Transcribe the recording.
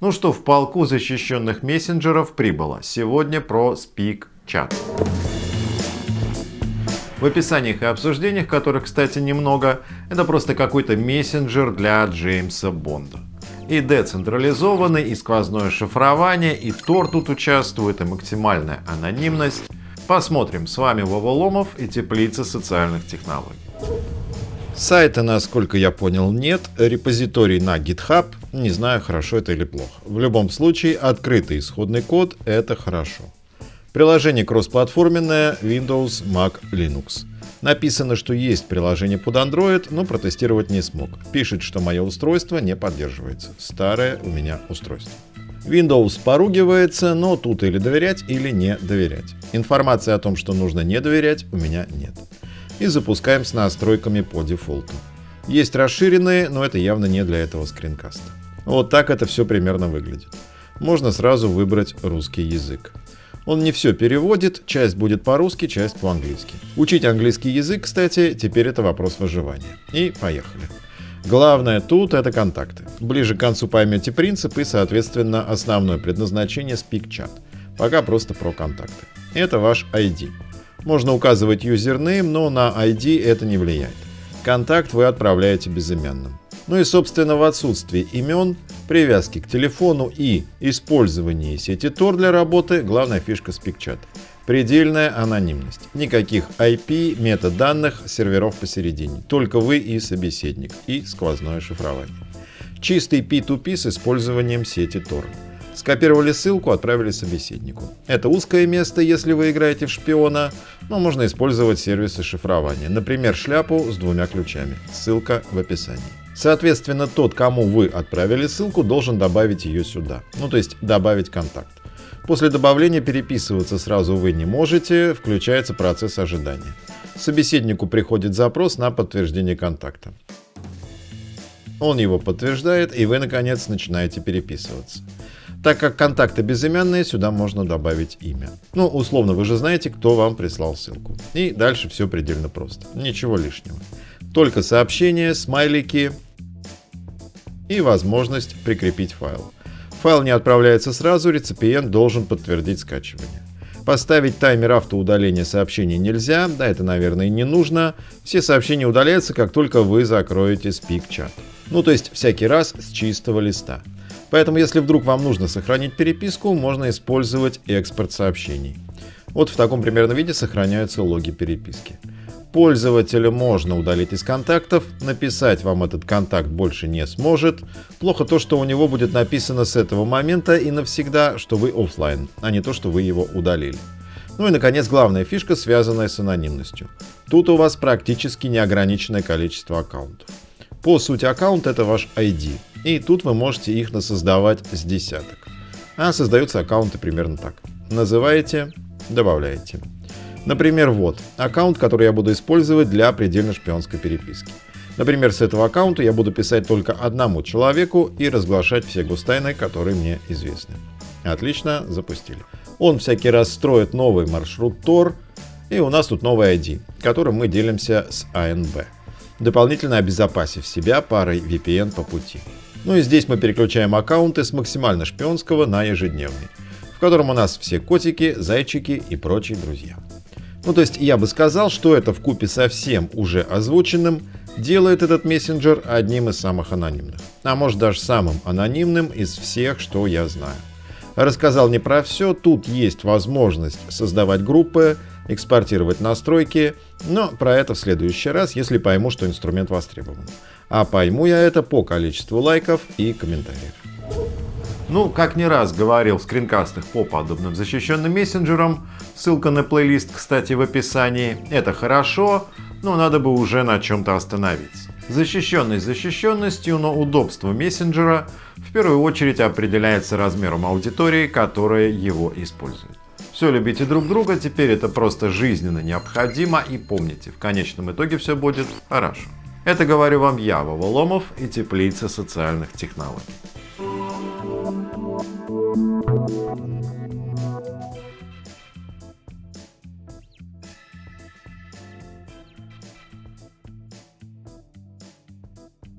Ну что, в полку защищенных мессенджеров прибыло. Сегодня про Speak Chat. В описаниях и обсуждениях, которых, кстати, немного, это просто какой-то мессенджер для Джеймса Бонда. И децентрализованный, и сквозное шифрование, и Тор тут участвует, и максимальная анонимность. Посмотрим. С вами Вова Ломов и Теплица социальных технологий. Сайта, насколько я понял, нет. Репозиторий на GitHub. Не знаю, хорошо это или плохо. В любом случае, открытый исходный код — это хорошо. Приложение кроссплатформенное Windows, Mac, Linux. Написано, что есть приложение под Android, но протестировать не смог. Пишет, что мое устройство не поддерживается. Старое у меня устройство. Windows поругивается, но тут или доверять, или не доверять. Информации о том, что нужно не доверять, у меня нет и запускаем с настройками по дефолту. Есть расширенные, но это явно не для этого скринкаста. Вот так это все примерно выглядит. Можно сразу выбрать русский язык. Он не все переводит, часть будет по-русски, часть по-английски. Учить английский язык, кстати, теперь это вопрос выживания. И поехали. Главное тут это контакты. Ближе к концу поймете принцип и, соответственно, основное предназначение SpeakChat. Пока просто про контакты. Это ваш ID. Можно указывать юзернейм, но на ID это не влияет. Контакт вы отправляете безымянным. Ну и собственно в отсутствии имен, привязки к телефону и использовании сети Tor для работы главная фишка SpeakChat. Предельная анонимность. Никаких IP, метаданных, серверов посередине. Только вы и собеседник. И сквозное шифрование. Чистый P2P с использованием сети Tor. Скопировали ссылку, отправили собеседнику. Это узкое место, если вы играете в шпиона, но можно использовать сервисы шифрования. Например, шляпу с двумя ключами. Ссылка в описании. Соответственно, тот, кому вы отправили ссылку, должен добавить ее сюда. Ну, то есть добавить контакт. После добавления переписываться сразу вы не можете, включается процесс ожидания. Собеседнику приходит запрос на подтверждение контакта. Он его подтверждает, и вы, наконец, начинаете переписываться. Так как контакты безымянные, сюда можно добавить имя. Ну, условно, вы же знаете, кто вам прислал ссылку. И дальше все предельно просто. Ничего лишнего. Только сообщение, смайлики и возможность прикрепить файл. Файл не отправляется сразу, реципиент должен подтвердить скачивание. Поставить таймер автоудаления сообщений нельзя, да это, наверное, и не нужно. Все сообщения удаляются, как только вы закроете спик-чат. Ну, то есть всякий раз с чистого листа. Поэтому, если вдруг вам нужно сохранить переписку, можно использовать экспорт сообщений. Вот в таком примерно виде сохраняются логи переписки. Пользователя можно удалить из контактов, написать вам этот контакт больше не сможет. Плохо то, что у него будет написано с этого момента и навсегда, что вы офлайн, а не то, что вы его удалили. Ну и, наконец, главная фишка, связанная с анонимностью. Тут у вас практически неограниченное количество аккаунтов. По сути, аккаунт это ваш ID. И тут вы можете их насоздавать с десяток. А создаются аккаунты примерно так. Называете, добавляете. Например, вот, аккаунт, который я буду использовать для предельно шпионской переписки. Например, с этого аккаунта я буду писать только одному человеку и разглашать все гостайны, которые мне известны. Отлично, запустили. Он всякий раз строит новый маршрут Tor, и у нас тут новый ID, которым мы делимся с ANB, дополнительно обезопасив себя парой VPN по пути. Ну и здесь мы переключаем аккаунты с максимально шпионского на ежедневный, в котором у нас все котики, зайчики и прочие друзья. Ну то есть я бы сказал, что это в купе со всем уже озвученным делает этот мессенджер одним из самых анонимных. А может даже самым анонимным из всех, что я знаю. Рассказал не про все, тут есть возможность создавать группы, экспортировать настройки, но про это в следующий раз, если пойму, что инструмент востребован. А пойму я это по количеству лайков и комментариев. Ну, как не раз говорил в скринкастах по подобным защищенным мессенджерам, ссылка на плейлист, кстати, в описании, это хорошо, но надо бы уже на чем-то остановиться. Защищенность защищенностью, но удобство мессенджера в первую очередь определяется размером аудитории, которая его использует. Все любите друг друга, теперь это просто жизненно необходимо и помните, в конечном итоге все будет хорошо. Это говорю вам я, Вова Ломов и Теплица социальных технологий.